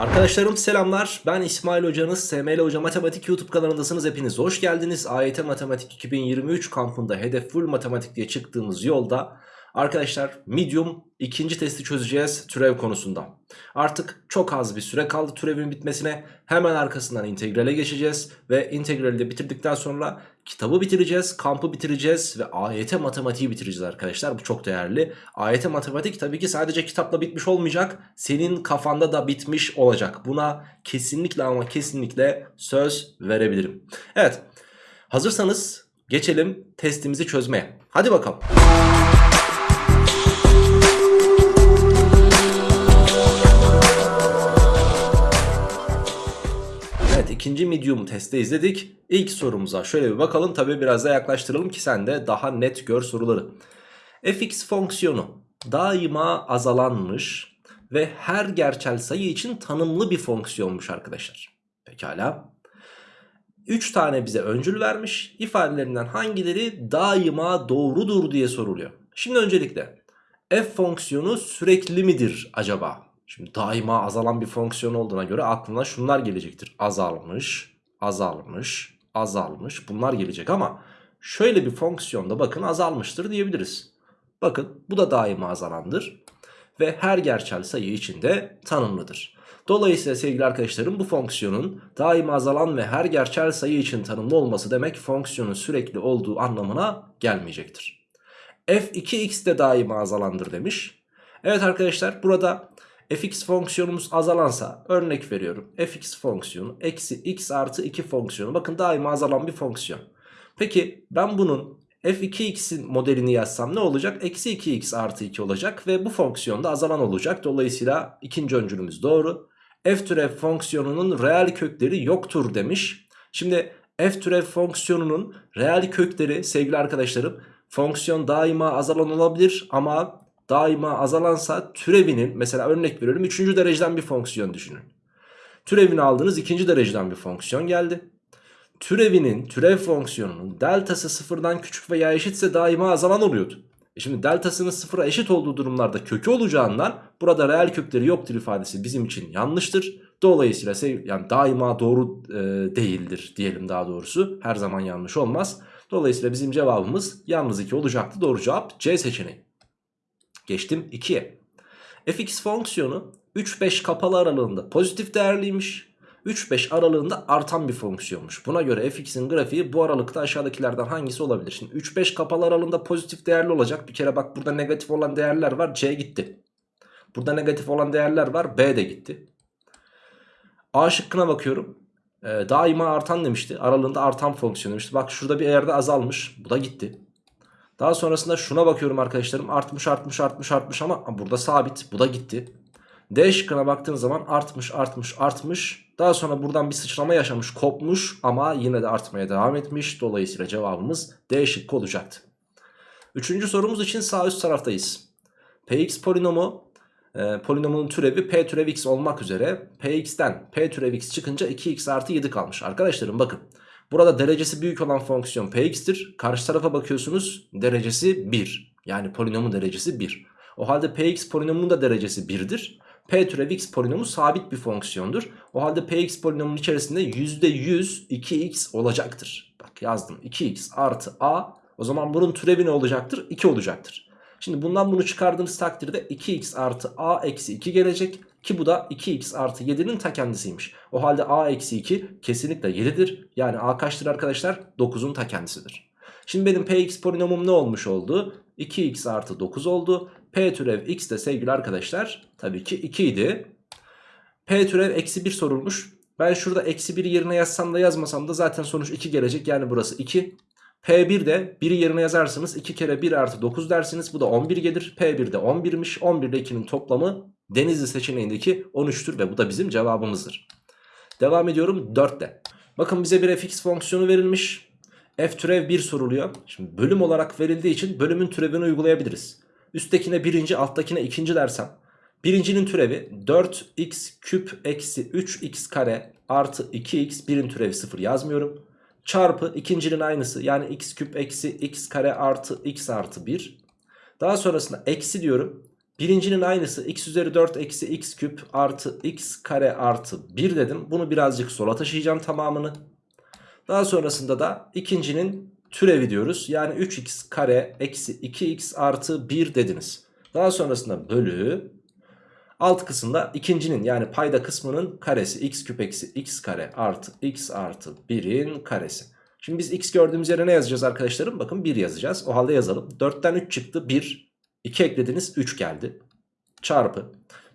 Arkadaşlarım selamlar. Ben İsmail Hocanız. SML Hoca Matematik YouTube kanalındasınız. Hepiniz hoş geldiniz. AYT Matematik 2023 kampında hedef full matematik diye çıktığımız yolda arkadaşlar medium ikinci testi çözeceğiz türev konusunda. Artık çok az bir süre kaldı türevin bitmesine. Hemen arkasından integrale geçeceğiz ve integrali de bitirdikten sonra kitabı bitireceğiz, kampı bitireceğiz ve AYT matematiği bitireceğiz arkadaşlar. Bu çok değerli. AYT matematik tabii ki sadece kitapla bitmiş olmayacak. Senin kafanda da bitmiş olacak. Buna kesinlikle ama kesinlikle söz verebilirim. Evet. Hazırsanız geçelim testimizi çözmeye. Hadi bakalım. İkinci medium testi izledik. İlk sorumuza şöyle bir bakalım. Tabi biraz da yaklaştıralım ki sen de daha net gör soruları. fx fonksiyonu daima azalanmış ve her gerçel sayı için tanımlı bir fonksiyonmuş arkadaşlar. Pekala. 3 tane bize öncül vermiş. İfadelerinden hangileri daima doğrudur diye soruluyor. Şimdi öncelikle f fonksiyonu sürekli midir acaba? Şimdi daima azalan bir fonksiyon olduğuna göre aklına şunlar gelecektir. Azalmış, azalmış, azalmış bunlar gelecek ama şöyle bir fonksiyonda bakın azalmıştır diyebiliriz. Bakın bu da daima azalandır ve her gerçel sayı içinde tanımlıdır. Dolayısıyla sevgili arkadaşlarım bu fonksiyonun daima azalan ve her gerçel sayı için tanımlı olması demek fonksiyonun sürekli olduğu anlamına gelmeyecektir. f2x de daima azalandır demiş. Evet arkadaşlar burada fx fonksiyonumuz azalansa örnek veriyorum fx fonksiyonu eksi x artı 2 fonksiyonu bakın daima azalan bir fonksiyon. Peki ben bunun f2x'in modelini yazsam ne olacak? Eksi 2x artı 2 olacak ve bu fonksiyonda azalan olacak. Dolayısıyla ikinci öncülümüz doğru. f türev fonksiyonunun reel kökleri yoktur demiş. Şimdi f türev fonksiyonunun reel kökleri sevgili arkadaşlarım fonksiyon daima azalan olabilir ama daima azalansa türevinin mesela örnek veriyorum 3. dereceden bir fonksiyon düşünün. Türevini aldınız 2. dereceden bir fonksiyon geldi. Türevinin türev fonksiyonunun deltası sıfırdan küçük veya eşitse daima azalan oluyordu. E şimdi deltasının sıfıra eşit olduğu durumlarda kökü olacağından burada reel kökleri yoktur ifadesi bizim için yanlıştır. Dolayısıyla yani daima doğru e, değildir diyelim daha doğrusu. Her zaman yanlış olmaz. Dolayısıyla bizim cevabımız yalnız 2 olacaktı. Doğru cevap C seçeneği. Geçtim 2'ye. fx fonksiyonu 3-5 kapalı aralığında pozitif değerliymiş. 3-5 aralığında artan bir fonksiyonmuş. Buna göre fx'in grafiği bu aralıkta aşağıdakilerden hangisi olabilir? Şimdi 3-5 kapalı aralığında pozitif değerli olacak. Bir kere bak burada negatif olan değerler var. C gitti. Burada negatif olan değerler var. B de gitti. A şıkkına bakıyorum. Ee, daima artan demişti. Aralığında artan fonksiyon demişti. Bak şurada bir yerde azalmış. Bu da gitti. Daha sonrasında şuna bakıyorum arkadaşlarım. Artmış artmış artmış artmış ama burada sabit. Bu da gitti. D şıkkına baktığınız zaman artmış artmış artmış. Daha sonra buradan bir sıçrama yaşamış kopmuş ama yine de artmaya devam etmiş. Dolayısıyla cevabımız D şıkkı olacaktı. Üçüncü sorumuz için sağ üst taraftayız. Px polinomu e, polinomunun türevi p türev x olmak üzere px'ten p türev x çıkınca 2x artı 7 kalmış. Arkadaşlarım bakın. Burada derecesi büyük olan fonksiyon px'tir. Karşı tarafa bakıyorsunuz derecesi 1. Yani polinomun derecesi 1. O halde px polinomunun da derecesi 1'dir. p türev x polinomu sabit bir fonksiyondur. O halde px polinomunun içerisinde %100 2x olacaktır. Bak yazdım 2x artı a. O zaman bunun türevi ne olacaktır? 2 olacaktır. Şimdi bundan bunu çıkardığınız takdirde 2x artı a eksi 2 gelecek. Ki bu da 2x artı 7'nin ta kendisiymiş. O halde a eksi 2 kesinlikle 7'dir. Yani a kaçtır arkadaşlar? 9'un ta kendisidir. Şimdi benim px polinomum ne olmuş oldu? 2x artı 9 oldu. p türev x de sevgili arkadaşlar tabii ki 2 idi. p türev eksi 1 sorulmuş. Ben şurada eksi 1 yerine yazsam da yazmasam da zaten sonuç 2 gelecek. Yani burası 2. P1 de 1'i yerine yazarsınız 2 kere 1 artı 9 dersiniz. Bu da 11 gelir. P1 de 11'miş. 11 ile 2'nin toplamı Denizli seçeneğindeki 13'tür ve bu da bizim cevabımızdır. Devam ediyorum 4'te. Bakın bize bir fx fonksiyonu verilmiş. F türev 1 soruluyor. Şimdi bölüm olarak verildiği için bölümün türevini uygulayabiliriz. Üsttekine birinci alttakine ikinci dersem. Birincinin türevi 4x küp eksi 3x kare artı 2x birin türevi 0 yazmıyorum. Çarpı ikincinin aynısı yani x küp eksi x kare artı x artı 1. Daha sonrasında eksi diyorum. Birincinin aynısı x üzeri 4 eksi x küp artı x kare artı 1 dedim. Bunu birazcık sola taşıyacağım tamamını. Daha sonrasında da ikincinin türevi diyoruz. Yani 3x kare eksi 2x artı 1 dediniz. Daha sonrasında bölü alt kısımda ikincinin yani payda kısmının karesi x küp eksi x kare artı x artı 1'in karesi. Şimdi biz x gördüğümüz yere ne yazacağız arkadaşlarım? Bakın 1 yazacağız. O halde yazalım. 4'ten 3 çıktı 1. 2 eklediniz 3 geldi. Çarpı.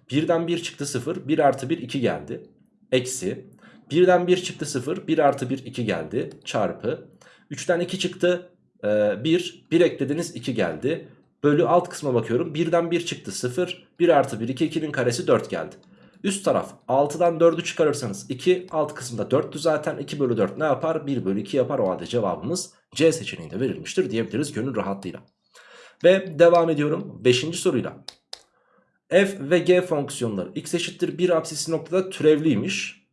1'den 1 çıktı 0. 1 artı 1 2 geldi. Eksi. 1'den 1 çıktı 0. 1 artı 1 2 geldi. Çarpı. 3'ten 2 çıktı 1. 1 eklediniz 2 geldi. Bölü alt kısma bakıyorum. 1'den 1 çıktı 0. 1 artı 1 2 2'nin karesi 4 geldi. Üst taraf 6'dan 4'ü çıkarırsanız 2 alt kısımda 4'tü zaten 2 bölü 4 ne yapar 1 bölü 2 yapar o halde cevabımız C seçeneğinde verilmiştir diyebiliriz gönül rahatlığıyla. Ve devam ediyorum 5. soruyla. F ve G fonksiyonları x eşittir 1 apsisi noktada türevliymiş.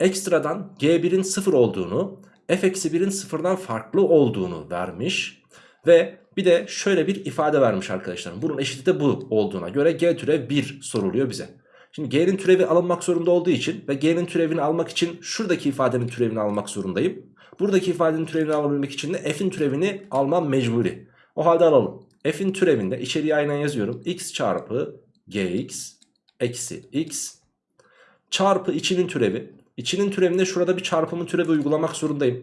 Ekstradan G1'in 0 olduğunu f eksi 1'in 0'dan farklı olduğunu vermiş. Ve bir de şöyle bir ifade vermiş arkadaşlarım. Bunun eşiti de bu olduğuna göre G türev 1 soruluyor bize. Şimdi G'nin türevi alınmak zorunda olduğu için ve G'nin türevini almak için şuradaki ifadenin türevini almak zorundayım. Buradaki ifadenin türevini alabilmek için de f'in türevini almam mecburi. O halde alalım. F'in türevinde içeriye aynen yazıyorum. x çarpı gx eksi x çarpı içinin türevi. İçinin türevinde şurada bir çarpımın türevi uygulamak zorundayım.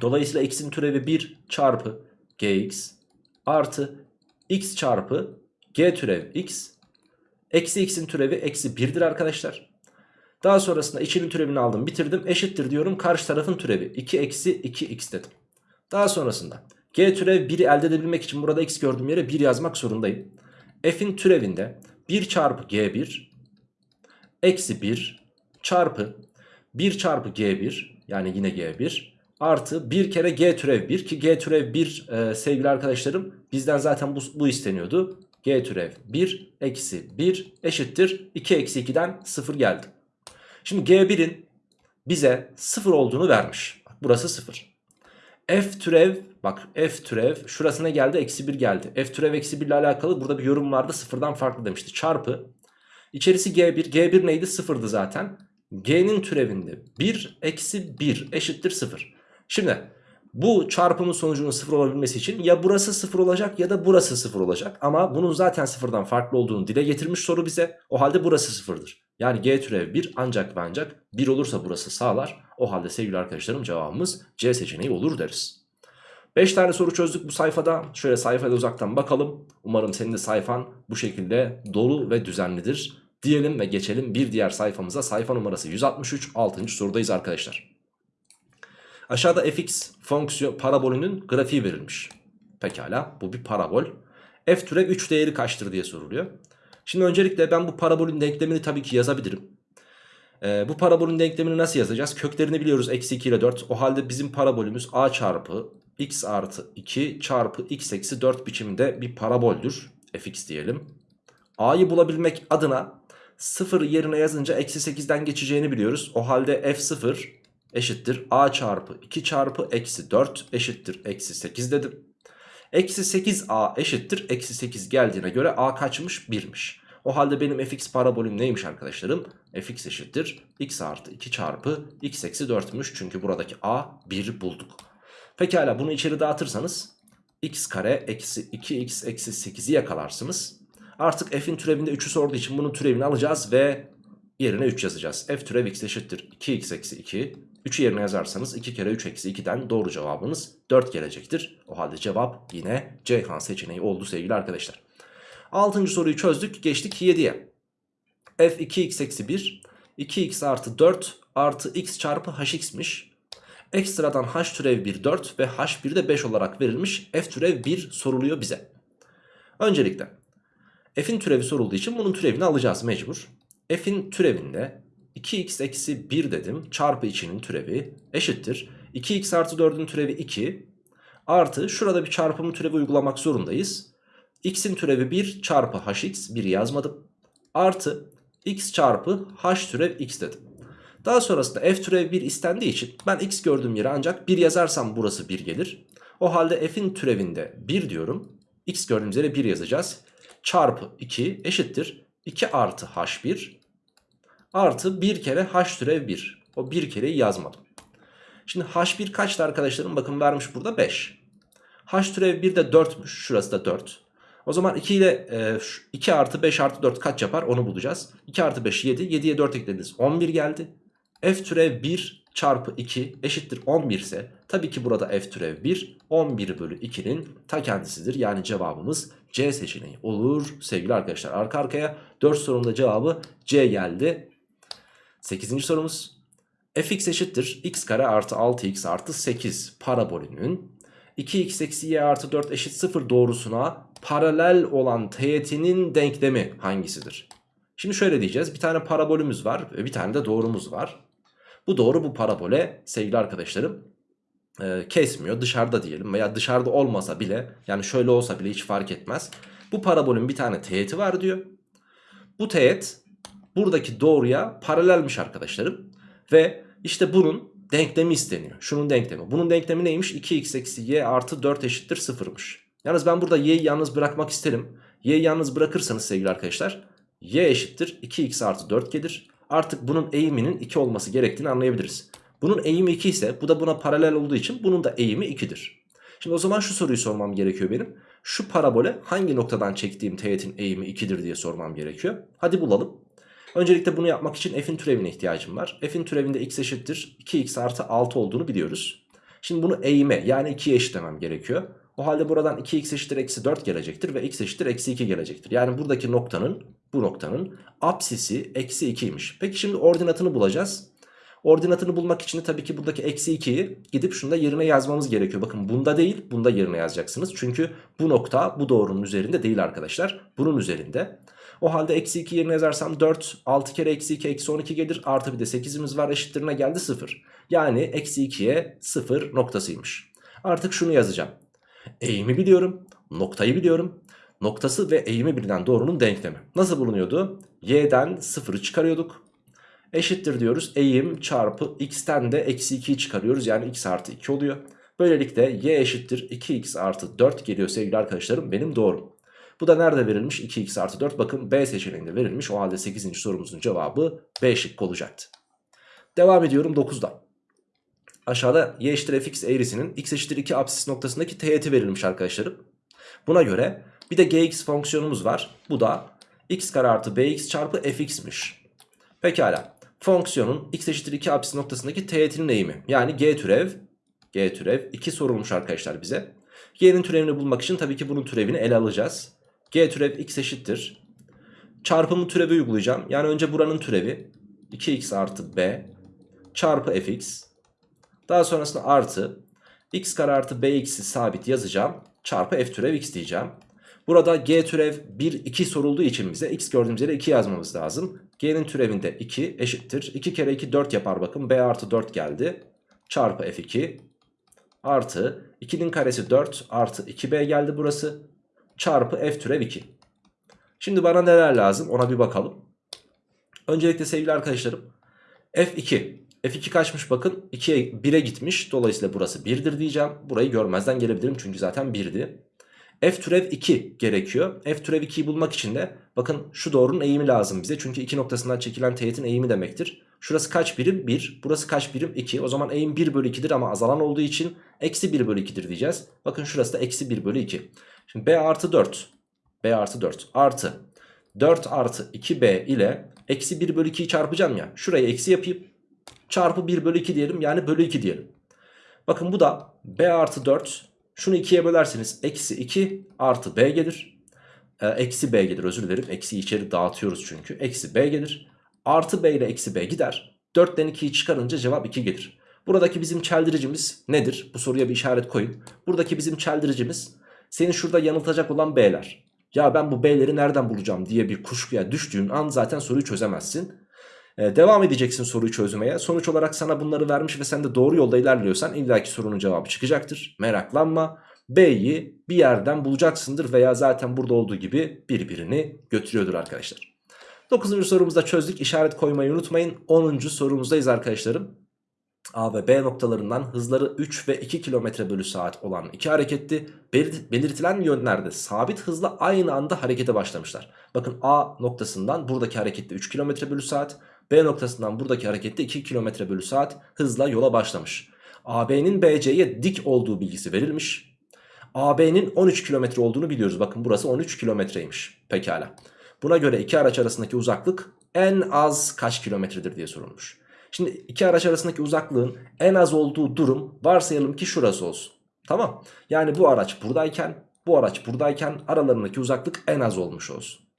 Dolayısıyla x'in türevi 1 çarpı gx artı x çarpı g türev x Eksi x'in türevi eksi 1'dir arkadaşlar. Daha sonrasında içinin türevini aldım bitirdim. Eşittir diyorum karşı tarafın türevi. 2 eksi 2x dedim. Daha sonrasında g türev 1'i elde edebilmek için burada x gördüğüm yere 1 yazmak zorundayım. f'in türevinde 1 çarpı g1 eksi 1 çarpı 1 çarpı g1 yani yine g1 artı 1 kere g türev 1 ki g türev 1 e, sevgili arkadaşlarım bizden zaten bu, bu isteniyordu g türev 1 eksi 1 eşittir 2 eksi 2'den 0 geldi. Şimdi g1'in bize 0 olduğunu vermiş. Burası 0. f türev bak f türev şurasına geldi eksi 1 geldi. f türev eksi 1 ile alakalı burada bir yorum vardı sıfırdan farklı demişti. Çarpı içerisi g1 g1 neydi sıfırdı zaten. g'nin türevinde 1 eksi 1 eşittir 0. Şimdi bu çarpımın sonucunun sıfır olabilmesi için ya burası sıfır olacak ya da burası sıfır olacak. Ama bunun zaten sıfırdan farklı olduğunu dile getirmiş soru bize. O halde burası sıfırdır. Yani g türev 1 ancak ve ancak 1 olursa burası sağlar. O halde sevgili arkadaşlarım cevabımız C seçeneği olur deriz. 5 tane soru çözdük bu sayfada. Şöyle sayfada uzaktan bakalım. Umarım senin de sayfan bu şekilde dolu ve düzenlidir. Diyelim ve geçelim bir diğer sayfamıza. Sayfa numarası 163 6. sorudayız arkadaşlar. Aşağıda fx fonksiyon parabolünün grafiği verilmiş. Pekala bu bir parabol. F türev 3 değeri kaçtır diye soruluyor. Şimdi öncelikle ben bu parabolün denklemini tabii ki yazabilirim. Ee, bu parabolün denklemini nasıl yazacağız? Köklerini biliyoruz eksi 2 ile 4. O halde bizim parabolümüz a çarpı x artı 2 çarpı x eksi 4 biçiminde bir paraboldür. fx diyelim. a'yı bulabilmek adına 0 yerine yazınca eksi 8'den geçeceğini biliyoruz. O halde f0 eşittir a çarpı 2 çarpı eksi 4 eşittir eksi 8 dedim. Eksi 8a eşittir eksi 8 geldiğine göre a kaçmış 1'miş. O halde benim fx parabolüm neymiş arkadaşlarım? fx eşittir x artı 2 çarpı x eksi 4'müş. Çünkü buradaki a 1 bulduk. Pekala bunu içeri dağıtırsanız x kare eksi 2x eksi 8'i yakalarsınız. Artık f'in türevinde 3'ü sorduğu için bunun türevini alacağız ve yerine 3 yazacağız. f türev x eşittir 2x eksi 2 3'ü yerine yazarsanız 2 kere 3 eksi 2'den doğru cevabınız 4 gelecektir. O halde cevap yine Ceyhan seçeneği oldu sevgili arkadaşlar. 6. soruyu çözdük geçtik 7'ye. f 2x eksi 1 2x artı 4 artı x çarpı hx'miş. Ekstradan h türev 1 4 ve h1 de 5 olarak verilmiş f türev 1 soruluyor bize. Öncelikle f'in türevi sorulduğu için bunun türevini alacağız mecbur. f'in türevinde 2x eksi 1 dedim çarpı içinin türevi eşittir. 2x artı 4'ün türevi 2 artı şurada bir çarpımı türevi uygulamak zorundayız. x'in türevi 1 çarpı hx 1 yazmadım. Artı x çarpı h türev x dedim. Daha sonrasında f türev 1 istendiği için ben x gördüğüm yere ancak 1 yazarsam burası 1 gelir. O halde f'in türevinde 1 diyorum. x gördüğümüz yere 1 yazacağız. çarpı 2 eşittir 2 artı h1 artı 1 kere h türev 1. O bir kereyi yazmadım. Şimdi h1 kaçtı arkadaşlarım? Bakın vermiş burada 5. h türev 1 de 4'müş. Şurası da 4. O zaman 2 ile e, 2 artı 5 artı 4 kaç yapar onu bulacağız. 2 artı 5 7. 7'ye 4 eklediniz 11 geldi. F türev 1 çarpı 2 eşittir 11 ise tabii ki burada f türev 1 11 bölü 2'nin ta kendisidir. Yani cevabımız C seçeneği olur sevgili arkadaşlar. Arka arkaya 4 sorumda cevabı C geldi. 8. sorumuz fx eşittir x kare artı 6x artı 8 parabolünün 2x eksi y artı 4 eşit 0 doğrusuna paralel olan teğetinin denklemi hangisidir? Şimdi şöyle diyeceğiz bir tane parabolümüz var ve bir tane de doğrumuz var. Bu doğru bu parabole sevgili arkadaşlarım e, kesmiyor dışarıda diyelim veya dışarıda olmasa bile yani şöyle olsa bile hiç fark etmez. Bu parabolün bir tane teğeti var diyor. Bu teğet buradaki doğruya paralelmiş arkadaşlarım. Ve işte bunun denklemi isteniyor. Şunun denklemi. Bunun denklemi neymiş? 2x eksi y artı 4 eşittir 0'mış. Yalnız ben burada y'yi yalnız bırakmak isterim. Y'yi yalnız bırakırsanız sevgili arkadaşlar y eşittir 2x artı 4 gelir. Artık bunun eğiminin 2 olması gerektiğini anlayabiliriz. Bunun eğimi 2 ise bu da buna paralel olduğu için bunun da eğimi 2'dir. Şimdi o zaman şu soruyu sormam gerekiyor benim. Şu parabole hangi noktadan çektiğim teğetin eğimi 2'dir diye sormam gerekiyor. Hadi bulalım. Öncelikle bunu yapmak için f'in türevine ihtiyacım var. F'in türevinde x eşittir 2x artı 6 olduğunu biliyoruz. Şimdi bunu eğime yani 2'ye eşitlemem gerekiyor. O halde buradan 2x eşittir eksi 4 gelecektir ve x eşittir eksi 2 gelecektir. Yani buradaki noktanın bu noktanın apsisi eksi 2'ymiş. Peki şimdi ordinatını bulacağız. Ordinatını bulmak için de tabii ki buradaki eksi 2'yi gidip şunda yerine yazmamız gerekiyor. Bakın bunda değil bunda yerine yazacaksınız. Çünkü bu nokta bu doğrunun üzerinde değil arkadaşlar. Bunun üzerinde. O halde eksi 2 yerine yazarsam 4 6 kere eksi 2 eksi 12 gelir. Artı bir de 8'imiz var eşittirine geldi 0. Yani eksi 2'ye 0 noktasıymış. Artık şunu yazacağım. Eğimi biliyorum. Noktayı biliyorum. Noktası ve eğimi bilinen doğrunun denklemi. Nasıl bulunuyordu? Y'den 0'ı çıkarıyorduk. Eşittir diyoruz. Eğim çarpı x'ten de eksi 2'yi çıkarıyoruz. Yani x artı 2 oluyor. Böylelikle y eşittir 2x artı 4 geliyor sevgili arkadaşlarım benim doğrum. Bu da nerede verilmiş? 2x artı 4 bakın B seçeneğinde verilmiş. O halde 8. sorumuzun cevabı B şıkkı olacaktı. Devam ediyorum 9'da. Aşağıda y eşittir fx eğrisinin x eşittir 2 apsis noktasındaki teğeti verilmiş arkadaşlarım. Buna göre bir de gx fonksiyonumuz var. Bu da x kare artı bx çarpı fx'miş. Pekala. Fonksiyonun x eşittir 2 apsis noktasındaki teğetinin eğimi. Yani g türev g türev 2 sorulmuş arkadaşlar bize. G'nin türevini bulmak için tabii ki bunun türevini ele alacağız. G türev x eşittir. Çarpımı türevi uygulayacağım. Yani önce buranın türevi 2x artı b çarpı fx. Daha sonrasında artı x kare artı bx'i sabit yazacağım. Çarpı f türev x diyeceğim. Burada g türev 1 2 sorulduğu için bize x gördüğümüz yere 2 yazmamız lazım. G'nin türevinde 2 eşittir. 2 kere 2 4 yapar bakın. b artı 4 geldi. Çarpı f2 artı 2'nin karesi 4 artı 2b geldi burası çarpı f türev 2. Şimdi bana neler lazım ona bir bakalım. Öncelikle sevgili arkadaşlarım f2. f2 kaçmış bakın 2'ye 1'e gitmiş. Dolayısıyla burası 1'dir diyeceğim. Burayı görmezden gelebilirim çünkü zaten 1'di. F türev 2 gerekiyor. f türev 2'yi bulmak için de bakın şu doğrunun eğimi lazım bize. Çünkü 2 noktasından çekilen teğetin eğimi demektir. Şurası kaç birim? 1. Burası kaç birim? 2. O zaman eğim 1 bölü 2'dir ama azalan olduğu için eksi 1 bölü 2'dir diyeceğiz. Bakın şurası da eksi 1 bölü 2. Şimdi b artı 4. b artı 4 artı 4 artı 2b ile eksi 1 bölü 2'yi çarpacağım ya. Şuraya eksi yapayım. Çarpı 1 bölü 2 diyelim yani bölü 2 diyelim. Bakın bu da b artı 4. Şunu 2'ye bölerseniz eksi 2 artı b gelir. Ee, eksi b gelir özür dilerim. Eksiyi içeri dağıtıyoruz çünkü. Eksi b gelir. Artı b ile eksi b gider. 4'ten 2'yi çıkarınca cevap 2 gelir. Buradaki bizim çeldiricimiz nedir? Bu soruya bir işaret koyun. Buradaki bizim çeldiricimiz seni şurada yanıltacak olan B'ler. Ya ben bu B'leri nereden bulacağım diye bir kuşkuya düştüğün an zaten soruyu çözemezsin. Ee, devam edeceksin soruyu çözmeye. Sonuç olarak sana bunları vermiş ve sen de doğru yolda ilerliyorsan illaki sorunun cevabı çıkacaktır. Meraklanma. B'yi bir yerden bulacaksındır veya zaten burada olduğu gibi birbirini götürüyordur arkadaşlar. 9. sorumuzda çözdük. İşaret koymayı unutmayın. 10. sorumuzdayız arkadaşlarım. A ve B noktalarından hızları 3 ve 2 km bölü saat olan iki hareketli belir- belirtilen yönlerde sabit hızla aynı anda harekete başlamışlar. Bakın A noktasından buradaki harekette 3 km bölü saat, B noktasından buradaki harekette 2 km bölü saat hızla yola başlamış. AB'nin BC'ye dik olduğu bilgisi verilmiş. AB'nin 13 kilometre olduğunu biliyoruz. Bakın burası 13 kilometreymiş. Pekala. Buna göre iki araç arasındaki uzaklık en az kaç kilometredir diye sorulmuş. Şimdi iki araç arasındaki uzaklığın en az olduğu durum varsayalım ki şurası olsun. Tamam. Yani bu araç buradayken bu araç buradayken aralarındaki uzaklık en az olmuş olsun.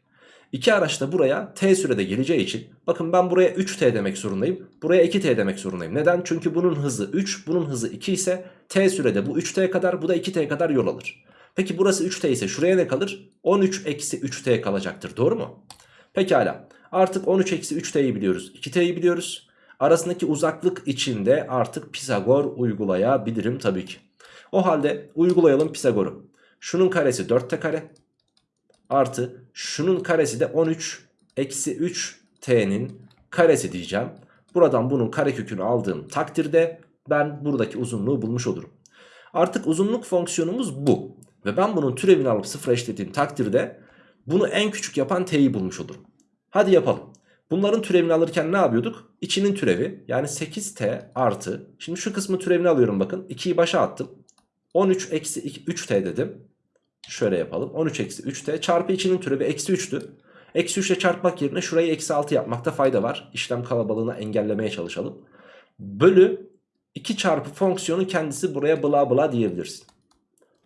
İki araç da buraya t sürede geleceği için bakın ben buraya 3t demek zorundayım. Buraya 2t demek zorundayım. Neden? Çünkü bunun hızı 3 bunun hızı 2 ise t sürede bu 3t kadar bu da 2t kadar yol alır. Peki burası 3t ise şuraya ne kalır? 13 eksi 3t kalacaktır doğru mu? Pekala artık 13 eksi 3t'yi biliyoruz 2t'yi biliyoruz. Arasındaki uzaklık içinde artık Pisagor uygulayabilirim tabii ki. O halde uygulayalım Pisagor'u. Şunun karesi 4t kare artı şunun karesi de 13 eksi 3 t'nin karesi diyeceğim. Buradan bunun karekökünü aldığım takdirde ben buradaki uzunluğu bulmuş olurum. Artık uzunluk fonksiyonumuz bu. Ve ben bunun türevini alıp sıfıra eşitlediğim takdirde bunu en küçük yapan t'yi bulmuş olurum. Hadi yapalım. Bunların türevini alırken ne yapıyorduk? İçinin türevi yani 8t artı. Şimdi şu kısmı türevini alıyorum bakın. 2'yi başa attım. 13 eksi 3t dedim. Şöyle yapalım. 13 eksi 3t çarpı içinin türevi eksi 3'tü. Eksi 3 ile çarpmak yerine şurayı eksi 6 yapmakta fayda var. İşlem kalabalığını engellemeye çalışalım. Bölü 2 çarpı fonksiyonun kendisi buraya bla bla diyebilirsin.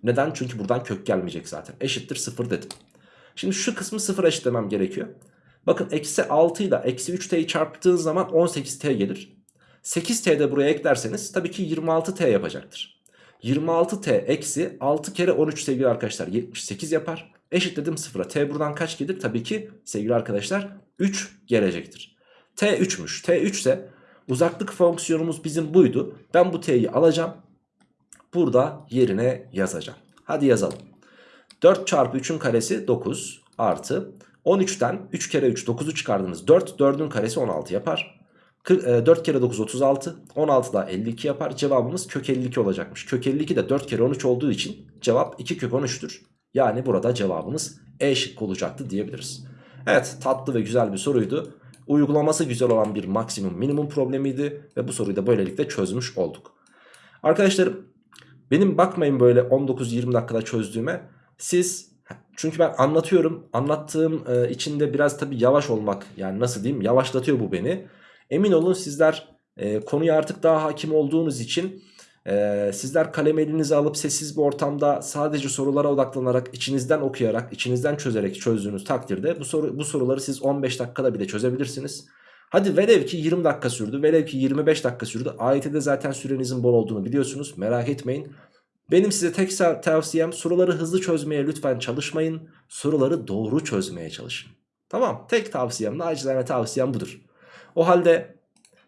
Neden? Çünkü buradan kök gelmeyecek zaten. Eşittir 0 dedim. Şimdi şu kısmı 0 eşitlemem gerekiyor. Bakın eksi 6 ile eksi 3t'yi çarptığın zaman 18t gelir. 8t de buraya eklerseniz tabii ki 26t yapacaktır. 26t eksi 6 kere 13 sevgili arkadaşlar 78 yapar. Eşitledim 0'a. T buradan kaç gelir? Tabii ki sevgili arkadaşlar 3 gelecektir. T 3'müş. T 3 ise uzaklık fonksiyonumuz bizim buydu. Ben bu t'yi alacağım. Burada yerine yazacağım. Hadi yazalım. 4 çarpı 3'ün karesi 9 artı 13'ten 3 kere 3 9'u çıkardınız 4 4'ün karesi 16 yapar. 4 kere 9 36 16 da 52 yapar. Cevabımız kök 52 olacakmış. Kök 52 de 4 kere 13 olduğu için cevap 2 kök 13'tür. Yani burada cevabımız E şıkkı olacaktı diyebiliriz. Evet tatlı ve güzel bir soruydu. Uygulaması güzel olan bir maksimum minimum problemiydi ve bu soruyu da böylelikle çözmüş olduk. Arkadaşlarım benim bakmayın böyle 19-20 dakikada çözdüğüme. Siz çünkü ben anlatıyorum. Anlattığım e, içinde biraz tabii yavaş olmak yani nasıl diyeyim yavaşlatıyor bu beni. Emin olun sizler e, konuya artık daha hakim olduğunuz için e, sizler kalem elinize alıp sessiz bir ortamda sadece sorulara odaklanarak içinizden okuyarak içinizden çözerek çözdüğünüz takdirde bu, soru, bu soruları siz 15 dakikada bile çözebilirsiniz. Hadi velev ki 20 dakika sürdü velev ki 25 dakika sürdü AYT'de zaten sürenizin bol olduğunu biliyorsunuz merak etmeyin. Benim size tek tavsiyem soruları hızlı çözmeye lütfen çalışmayın. Soruları doğru çözmeye çalışın. Tamam tek tavsiyem nacizane tavsiyem budur. O halde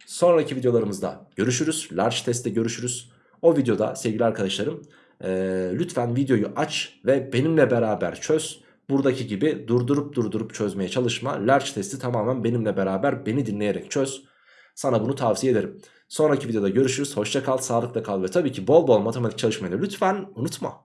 sonraki videolarımızda görüşürüz. Large testte görüşürüz. O videoda sevgili arkadaşlarım e, lütfen videoyu aç ve benimle beraber çöz. Buradaki gibi durdurup durdurup çözmeye çalışma. Large testi tamamen benimle beraber beni dinleyerek çöz. Sana bunu tavsiye ederim. Sonraki videoda görüşürüz. Hoşça kal, sağlıkla kal ve tabii ki bol bol matematik çalışmayı lütfen unutma.